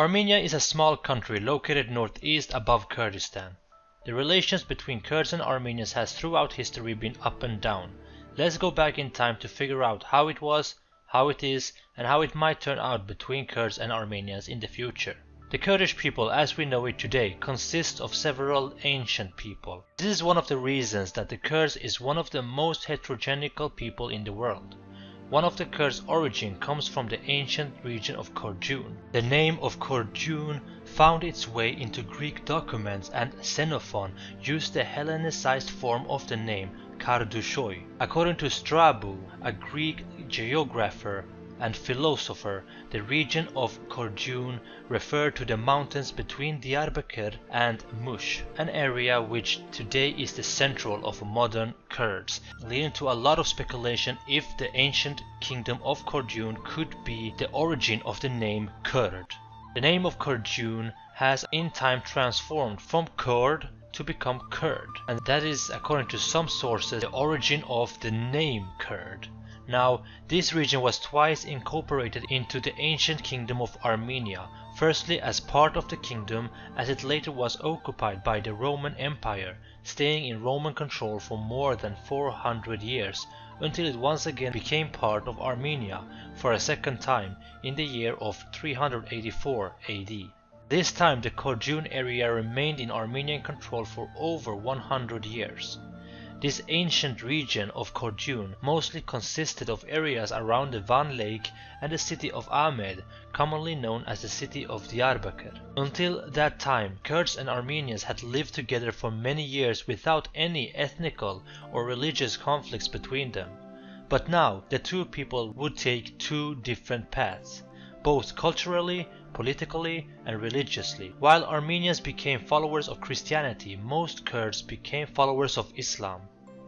Armenia is a small country located northeast above Kurdistan. The relations between Kurds and Armenians has throughout history been up and down. Let's go back in time to figure out how it was, how it is, and how it might turn out between Kurds and Armenians in the future. The Kurdish people as we know it today consists of several ancient people. This is one of the reasons that the Kurds is one of the most heterogenical people in the world. One of the Kurds' origin comes from the ancient region of Korjun. The name of Korjun found its way into Greek documents and Xenophon used the Hellenicized form of the name Kardushoi. According to Strabo, a Greek geographer and philosopher, the region of Korjun referred to the mountains between Diyarbakir and Mush, an area which today is the central of modern Kurds, leading to a lot of speculation if the ancient kingdom of Korjun could be the origin of the name Kurd. The name of Korjun has in time transformed from Kurd to become Kurd, and that is, according to some sources, the origin of the name Kurd. Now, this region was twice incorporated into the ancient kingdom of Armenia, firstly as part of the kingdom as it later was occupied by the Roman Empire, staying in Roman control for more than 400 years, until it once again became part of Armenia for a second time in the year of 384 AD. This time the Korjun area remained in Armenian control for over 100 years. This ancient region of Korjun mostly consisted of areas around the Van Lake and the city of Amed, commonly known as the city of Diyarbakir. Until that time, Kurds and Armenians had lived together for many years without any ethnical or religious conflicts between them. But now the two people would take two different paths, both culturally, politically, and religiously. While Armenians became followers of Christianity, most Kurds became followers of Islam.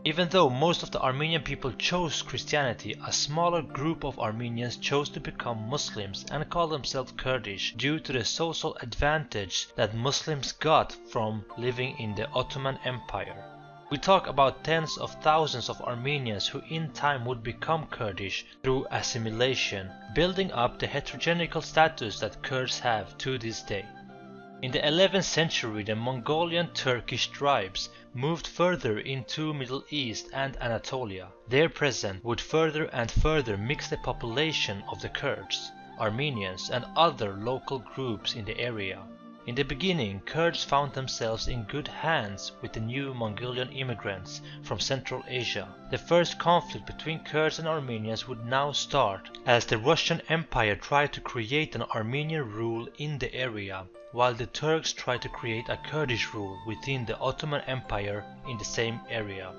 Even though most of the Armenian people chose Christianity, a smaller group of Armenians chose to become Muslims and call themselves Kurdish due to the social advantage that Muslims got from living in the Ottoman Empire. We talk about tens of thousands of Armenians who in time would become Kurdish through assimilation, building up the heterogenical status that Kurds have to this day. In the 11th century the Mongolian Turkish tribes moved further into the Middle East and Anatolia. Their presence would further and further mix the population of the Kurds, Armenians and other local groups in the area. In the beginning, Kurds found themselves in good hands with the new Mongolian immigrants from Central Asia. The first conflict between Kurds and Armenians would now start as the Russian Empire tried to create an Armenian rule in the area, while the Turks tried to create a Kurdish rule within the Ottoman Empire in the same area.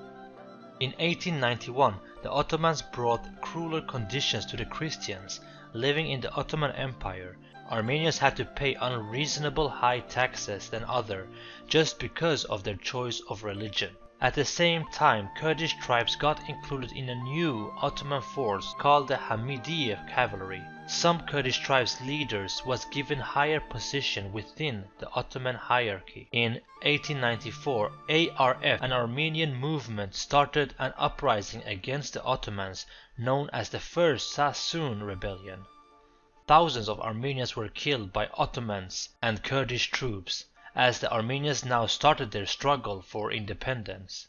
In 1891, the Ottomans brought crueler conditions to the Christians living in the Ottoman Empire Armenians had to pay unreasonable high taxes than other just because of their choice of religion. At the same time, Kurdish tribes got included in a new Ottoman force called the Hamidiye cavalry. Some Kurdish tribes leaders was given higher position within the Ottoman hierarchy. In 1894, ARF, an Armenian movement, started an uprising against the Ottomans known as the First Sassoon Rebellion. Thousands of Armenians were killed by Ottomans and Kurdish troops, as the Armenians now started their struggle for independence.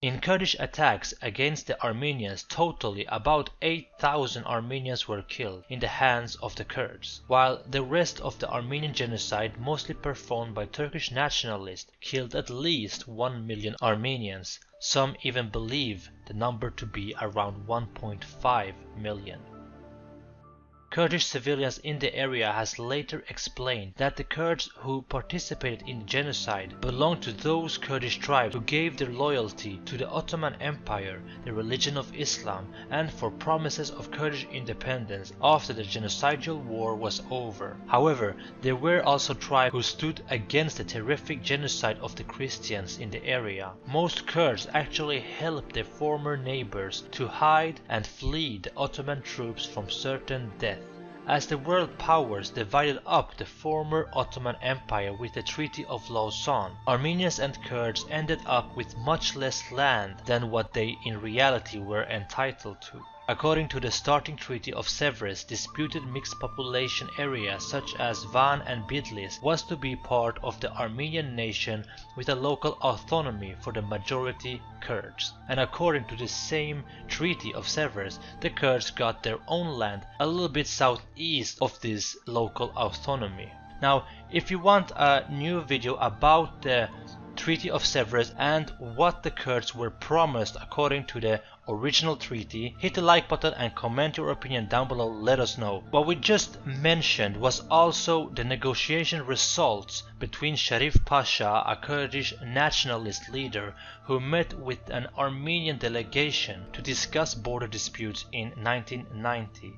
In Kurdish attacks against the Armenians totally about 8,000 Armenians were killed in the hands of the Kurds, while the rest of the Armenian genocide mostly performed by Turkish nationalists killed at least 1 million Armenians, some even believe the number to be around 1.5 million. Kurdish civilians in the area has later explained that the Kurds who participated in the genocide belonged to those Kurdish tribes who gave their loyalty to the Ottoman Empire, the religion of Islam, and for promises of Kurdish independence after the genocidal war was over. However, there were also tribes who stood against the terrific genocide of the Christians in the area. Most Kurds actually helped their former neighbors to hide and flee the Ottoman troops from certain death. As the world powers divided up the former Ottoman Empire with the Treaty of Lausanne, Armenians and Kurds ended up with much less land than what they in reality were entitled to. According to the starting treaty of Sevres, disputed mixed population areas such as Van and Bitlis was to be part of the Armenian nation with a local autonomy for the majority Kurds. And according to the same treaty of Sevres, the Kurds got their own land a little bit southeast of this local autonomy. Now, if you want a new video about the Treaty of Sevres and what the Kurds were promised according to the original treaty, hit the like button and comment your opinion down below let us know. What we just mentioned was also the negotiation results between Sharif Pasha, a Kurdish nationalist leader who met with an Armenian delegation to discuss border disputes in 1990.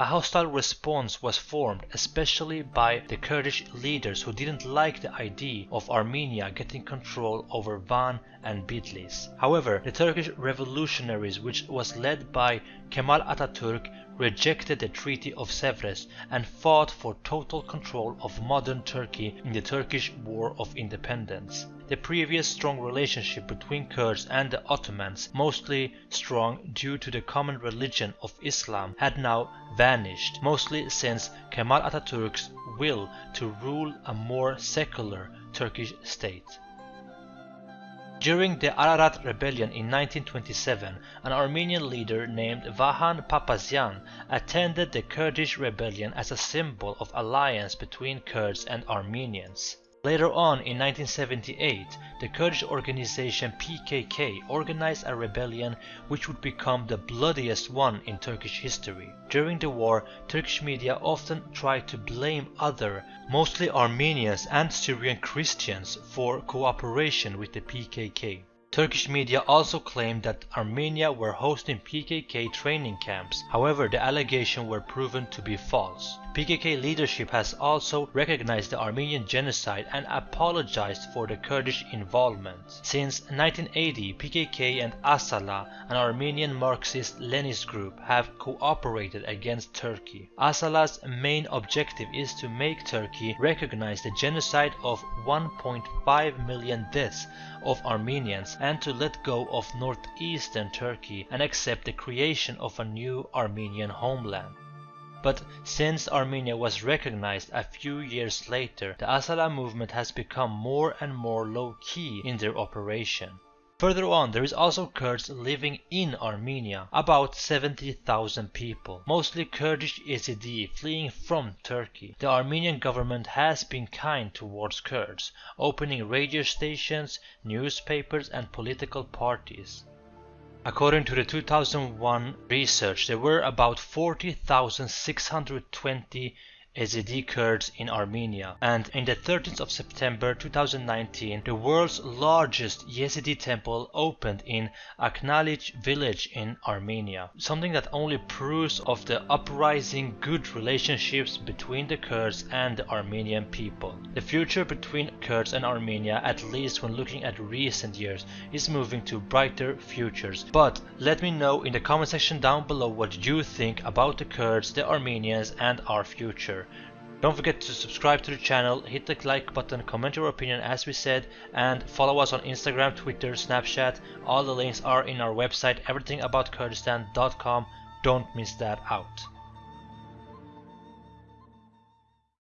A hostile response was formed especially by the Kurdish leaders who didn't like the idea of Armenia getting control over Van and Bitlis. However, the Turkish revolutionaries which was led by Kemal Atatürk rejected the Treaty of Sevres and fought for total control of modern Turkey in the Turkish War of Independence. The previous strong relationship between Kurds and the Ottomans, mostly strong due to the common religion of Islam, had now vanished, mostly since Kemal Atatürk's will to rule a more secular Turkish state. During the Ararat rebellion in 1927, an Armenian leader named Vahan Papazian attended the Kurdish rebellion as a symbol of alliance between Kurds and Armenians. Later on in 1978, the Kurdish organization PKK organized a rebellion which would become the bloodiest one in Turkish history. During the war, Turkish media often tried to blame other, mostly Armenians and Syrian Christians for cooperation with the PKK. Turkish media also claimed that Armenia were hosting PKK training camps, however the allegations were proven to be false. PKK leadership has also recognized the Armenian genocide and apologized for the Kurdish involvement. Since 1980, PKK and Asala, an Armenian Marxist-Leninist group, have cooperated against Turkey. Asala's main objective is to make Turkey recognize the genocide of 1.5 million deaths of Armenians and to let go of northeastern Turkey and accept the creation of a new Armenian homeland. But since Armenia was recognized a few years later, the Asala movement has become more and more low-key in their operation. Further on there is also Kurds living in Armenia, about 70,000 people, mostly Kurdish Yazidi fleeing from Turkey. The Armenian government has been kind towards Kurds, opening radio stations, newspapers and political parties. According to the 2001 research, there were about 40,620 Yazidi Kurds in Armenia. And in the 13th of September 2019, the world's largest Yazidi temple opened in Aknalich village in Armenia. Something that only proves of the uprising good relationships between the Kurds and the Armenian people. The future between Kurds and Armenia, at least when looking at recent years, is moving to brighter futures. But let me know in the comment section down below what you think about the Kurds, the Armenians and our future. Don't forget to subscribe to the channel, hit the like button, comment your opinion as we said, and follow us on Instagram, Twitter, Snapchat. All the links are in our website, everythingaboutKurdistan.com. Don't miss that out.